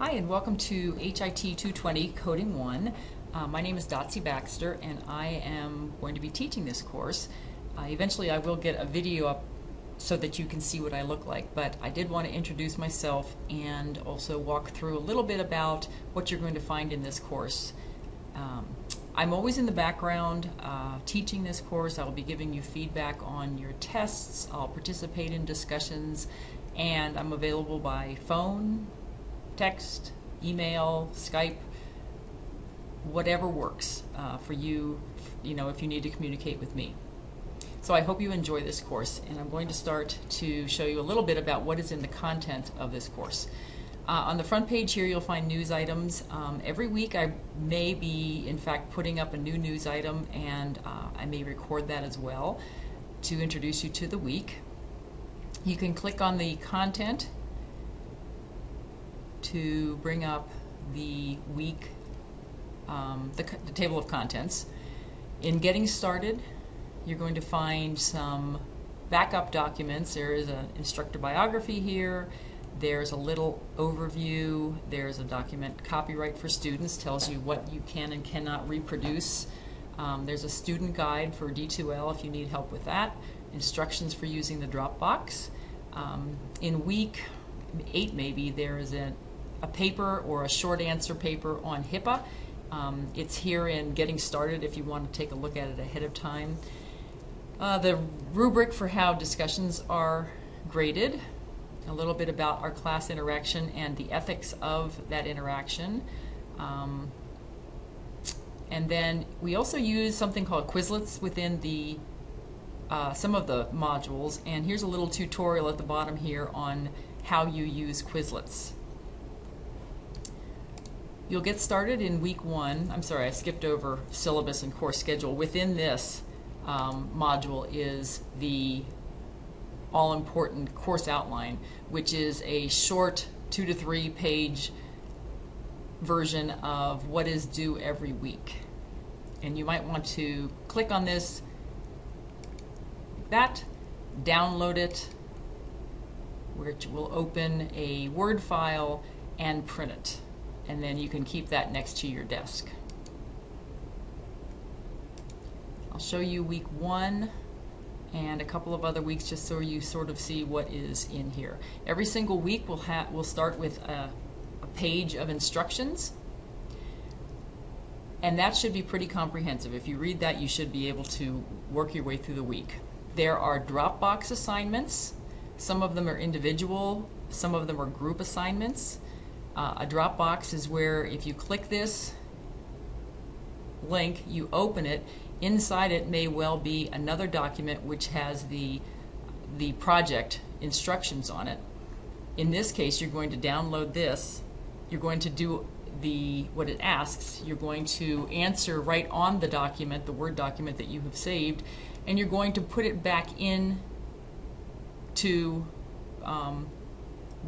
Hi, and welcome to HIT 220 Coding 1. Uh, my name is Dotsie Baxter, and I am going to be teaching this course. Uh, eventually, I will get a video up so that you can see what I look like, but I did want to introduce myself and also walk through a little bit about what you're going to find in this course. Um, I'm always in the background uh, teaching this course. I will be giving you feedback on your tests. I'll participate in discussions, and I'm available by phone, text, email, Skype, whatever works uh, for you, you know, if you need to communicate with me. So I hope you enjoy this course, and I'm going to start to show you a little bit about what is in the content of this course. Uh, on the front page here, you'll find news items. Um, every week, I may be, in fact, putting up a new news item, and uh, I may record that as well to introduce you to the week. You can click on the content to bring up the week, um, the, the table of contents. In getting started, you're going to find some backup documents. There is an instructor biography here. There's a little overview. There's a document, copyright for students, tells you what you can and cannot reproduce. Um, there's a student guide for D2L if you need help with that. Instructions for using the Dropbox. Um, in week eight, maybe, there is a a paper or a short answer paper on HIPAA. Um, it's here in Getting Started if you want to take a look at it ahead of time. Uh, the rubric for how discussions are graded, a little bit about our class interaction and the ethics of that interaction. Um, and then we also use something called Quizlets within the uh, some of the modules. And here's a little tutorial at the bottom here on how you use Quizlets. You'll get started in week one. I'm sorry, I skipped over syllabus and course schedule. Within this um, module is the all-important course outline, which is a short two to three page version of what is due every week. And you might want to click on this, that, download it, which will open a Word file and print it and then you can keep that next to your desk. I'll show you week one and a couple of other weeks just so you sort of see what is in here. Every single week we'll, we'll start with a, a page of instructions and that should be pretty comprehensive. If you read that, you should be able to work your way through the week. There are Dropbox assignments. Some of them are individual, some of them are group assignments. Uh, a Dropbox is where if you click this link, you open it, inside it may well be another document which has the, the project instructions on it. In this case, you're going to download this, you're going to do the what it asks, you're going to answer right on the document, the Word document that you have saved, and you're going to put it back in to um,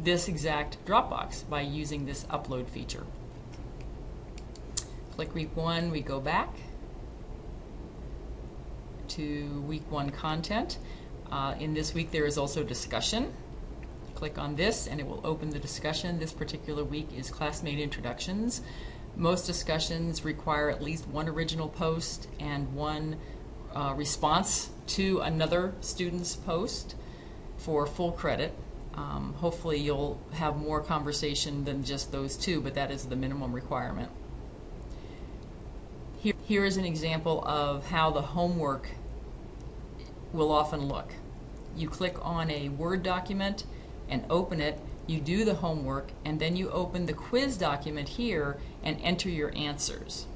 this exact Dropbox by using this upload feature. Click week one, we go back to week one content. Uh, in this week there is also discussion. Click on this and it will open the discussion. This particular week is classmate introductions. Most discussions require at least one original post and one uh, response to another student's post for full credit. Um, hopefully you'll have more conversation than just those two, but that is the minimum requirement. Here, here is an example of how the homework will often look. You click on a Word document and open it, you do the homework, and then you open the quiz document here and enter your answers.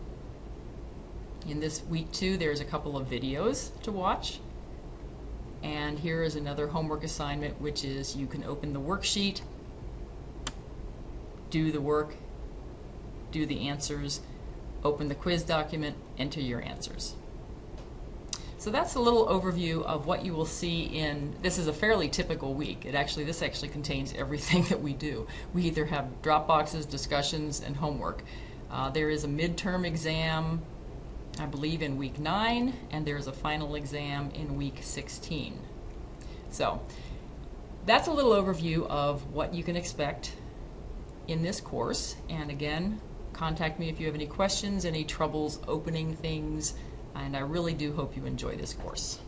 In this week two, there's a couple of videos to watch. And here is another homework assignment, which is you can open the worksheet, do the work, do the answers, open the quiz document, enter your answers. So that's a little overview of what you will see in, this is a fairly typical week. It actually, this actually contains everything that we do. We either have Dropboxes, discussions, and homework. Uh, there is a midterm exam I believe in week 9, and there's a final exam in week 16. So that's a little overview of what you can expect in this course. And again, contact me if you have any questions, any troubles opening things, and I really do hope you enjoy this course.